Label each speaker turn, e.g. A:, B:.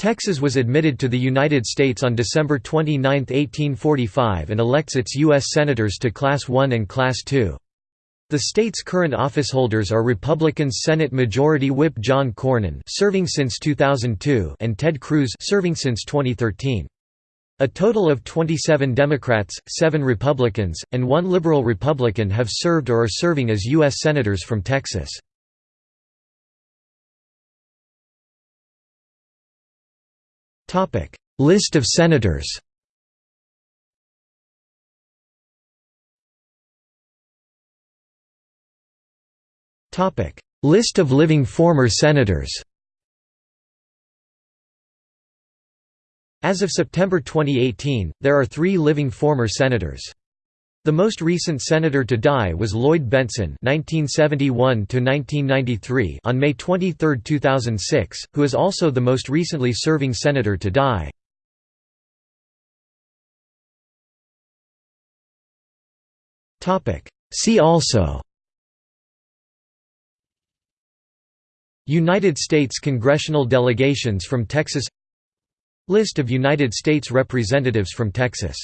A: Texas was admitted to the United States on December 29, 1845 and elects its U.S. Senators to Class I and Class II. The state's current officeholders are Republican Senate Majority Whip John Cornyn serving since 2002 and Ted Cruz serving since 2013. A total of 27 Democrats, 7 Republicans, and 1 Liberal Republican have served or are serving as U.S. Senators from Texas. List of senators Topic: List of living former senators As of September 2018, there are three living former senators. The most recent senator to die was Lloyd Bentsen (1971–1993) on May 23, 2006, who is also the most recently serving senator to die. Topic. See also. United States congressional delegations from Texas List of United States representatives from Texas